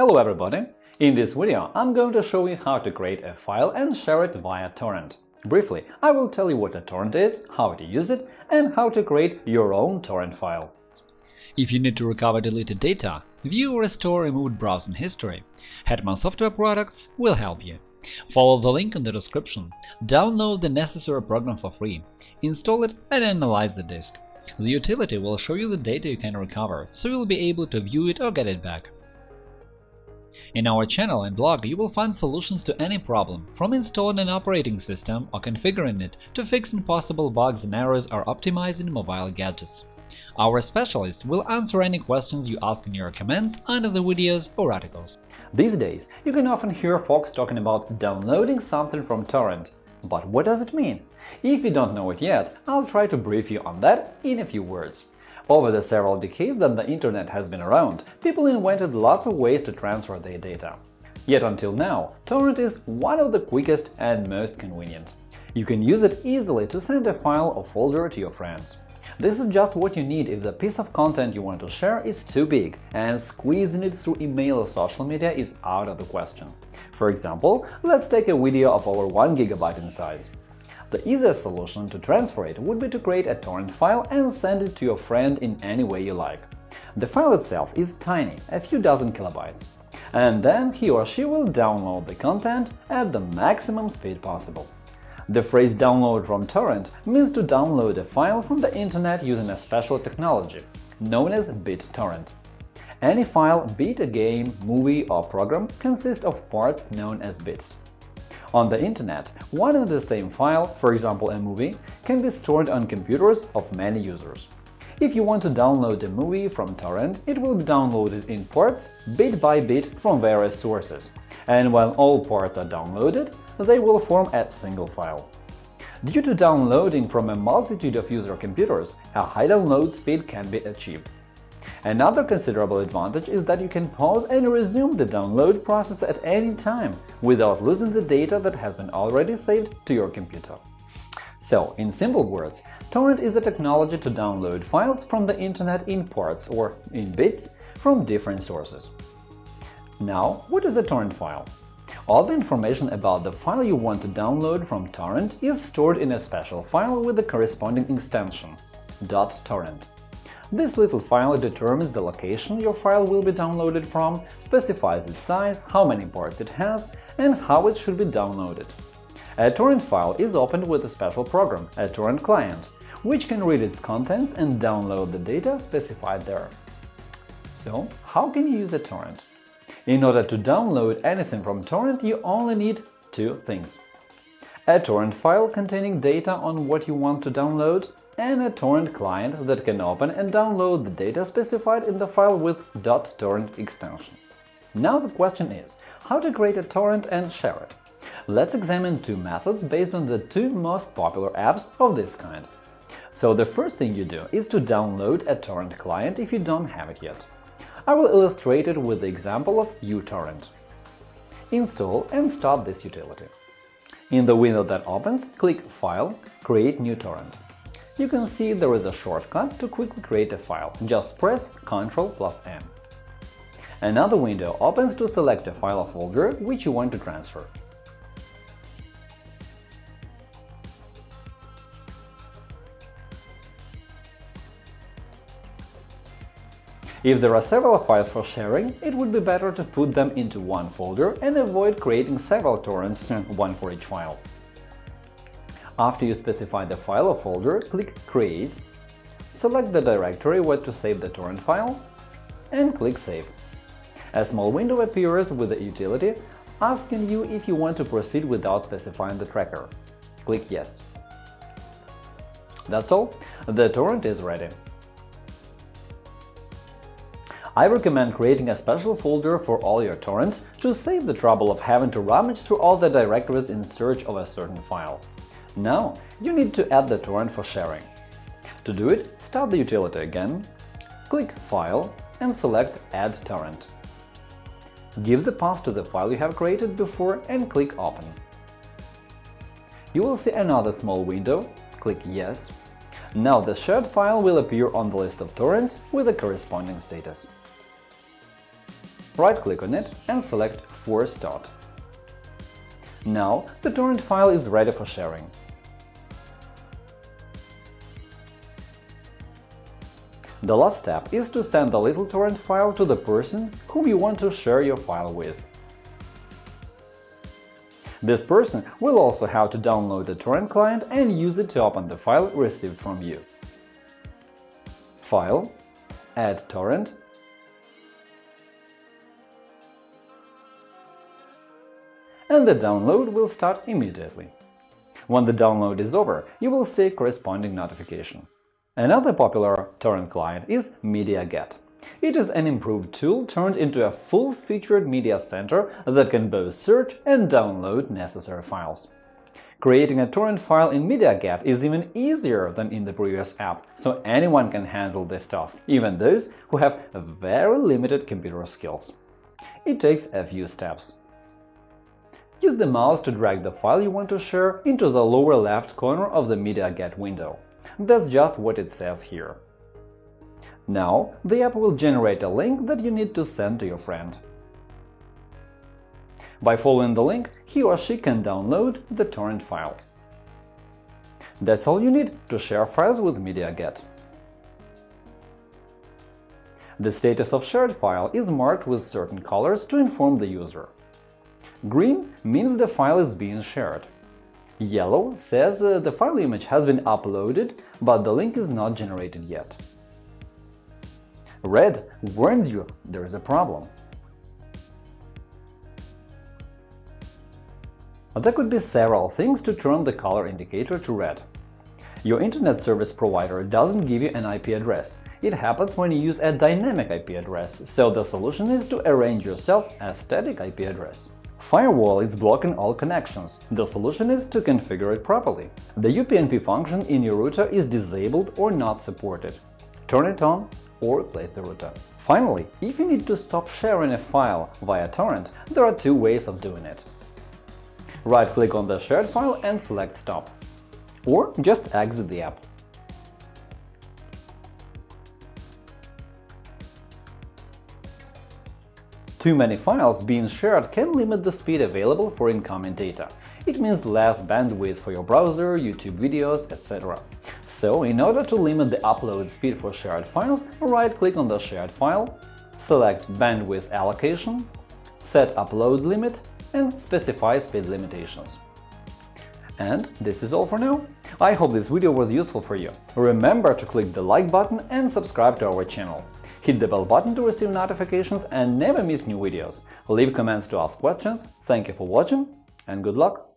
Hello everybody! In this video I'm going to show you how to create a file and share it via torrent. Briefly, I will tell you what a torrent is, how to use it, and how to create your own torrent file. If you need to recover deleted data, view or restore removed browsing history, Hetman Software Products will help you. Follow the link in the description, download the necessary program for free, install it and analyze the disk. The utility will show you the data you can recover, so you'll be able to view it or get it back. In our channel and blog you will find solutions to any problem, from installing an operating system or configuring it to fixing possible bugs and errors or optimizing mobile gadgets. Our specialists will answer any questions you ask in your comments under the videos or articles. These days, you can often hear folks talking about downloading something from torrent. But what does it mean? If you don't know it yet, I'll try to brief you on that in a few words. Over the several decades that the Internet has been around, people invented lots of ways to transfer their data. Yet until now, torrent is one of the quickest and most convenient. You can use it easily to send a file or folder to your friends. This is just what you need if the piece of content you want to share is too big, and squeezing it through email or social media is out of the question. For example, let's take a video of over 1 GB in size. The easiest solution to transfer it would be to create a torrent file and send it to your friend in any way you like. The file itself is tiny, a few dozen kilobytes, and then he or she will download the content at the maximum speed possible. The phrase download from torrent means to download a file from the internet using a special technology, known as BitTorrent. Any file, be it a game, movie or program, consists of parts known as bits. On the internet, one and the same file, for example a movie, can be stored on computers of many users. If you want to download a movie from torrent, it will be downloaded in parts, bit by bit, from various sources. And when all parts are downloaded, they will form a single file. Due to downloading from a multitude of user computers, a high download speed can be achieved. Another considerable advantage is that you can pause and resume the download process at any time without losing the data that has been already saved to your computer. So, in simple words, torrent is a technology to download files from the internet in parts or in bits from different sources. Now, what is a torrent file? All the information about the file you want to download from torrent is stored in a special file with the corresponding extension .torrent. This little file determines the location your file will be downloaded from, specifies its size, how many parts it has, and how it should be downloaded. A torrent file is opened with a special program, a torrent client, which can read its contents and download the data specified there. So, how can you use a torrent? In order to download anything from torrent, you only need two things. A torrent file containing data on what you want to download and a torrent client that can open and download the data specified in the file with .torrent extension. Now the question is, how to create a torrent and share it? Let's examine two methods based on the two most popular apps of this kind. So the first thing you do is to download a torrent client if you don't have it yet. I will illustrate it with the example of uTorrent. Install and start this utility. In the window that opens, click File, Create new torrent you can see there is a shortcut to quickly create a file. Just press Ctrl plus N. Another window opens to select a file or folder which you want to transfer. If there are several files for sharing, it would be better to put them into one folder and avoid creating several torrents, one for each file. After you specify the file or folder, click Create, select the directory where to save the torrent file, and click Save. A small window appears with the utility asking you if you want to proceed without specifying the tracker. Click Yes. That's all, the torrent is ready. I recommend creating a special folder for all your torrents to save the trouble of having to rummage through all the directories in search of a certain file. Now you need to add the torrent for sharing. To do it, start the utility again, click File and select Add torrent. Give the path to the file you have created before and click Open. You will see another small window, click Yes. Now the shared file will appear on the list of torrents with the corresponding status. right-click on it and select Force Start. Now the torrent file is ready for sharing. The last step is to send the little torrent file to the person whom you want to share your file with. This person will also have to download the torrent client and use it to open the file received from you. File, Add torrent, and the download will start immediately. When the download is over, you will see corresponding notification. Another popular torrent client is MediaGet. It is an improved tool turned into a full-featured media center that can both search and download necessary files. Creating a torrent file in MediaGet is even easier than in the previous app, so anyone can handle this task, even those who have very limited computer skills. It takes a few steps. Use the mouse to drag the file you want to share into the lower left corner of the MediaGet window. That's just what it says here. Now the app will generate a link that you need to send to your friend. By following the link, he or she can download the torrent file. That's all you need to share files with MediaGet. The status of shared file is marked with certain colors to inform the user. Green means the file is being shared. Yellow says uh, the file image has been uploaded, but the link is not generated yet. Red warns you there is a problem. There could be several things to turn the color indicator to red. Your internet service provider doesn't give you an IP address. It happens when you use a dynamic IP address, so the solution is to arrange yourself a static IP address. Firewall is blocking all connections. The solution is to configure it properly. The UPnP function in your router is disabled or not supported. Turn it on or replace the router. Finally, if you need to stop sharing a file via torrent, there are two ways of doing it. Right-click on the shared file and select Stop. Or just exit the app. Too many files being shared can limit the speed available for incoming data. It means less bandwidth for your browser, YouTube videos, etc. So, in order to limit the upload speed for shared files, right-click on the shared file, select Bandwidth allocation, set upload limit and specify speed limitations. And this is all for now. I hope this video was useful for you. Remember to click the like button and subscribe to our channel. Hit the bell button to receive notifications and never miss new videos. Leave comments to ask questions. Thank you for watching and good luck!